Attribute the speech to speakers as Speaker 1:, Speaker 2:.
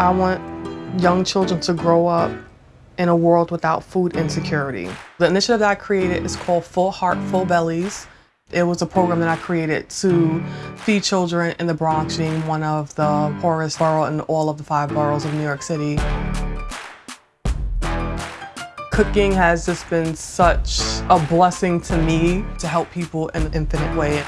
Speaker 1: I want young children to grow up in a world without food insecurity. The initiative that I created is called Full Heart, Full Bellies. It was a program that I created to feed children in the Bronx, being one of the poorest boroughs in all of the five boroughs of New York City. Cooking has just been such a blessing to me to help people in an infinite way.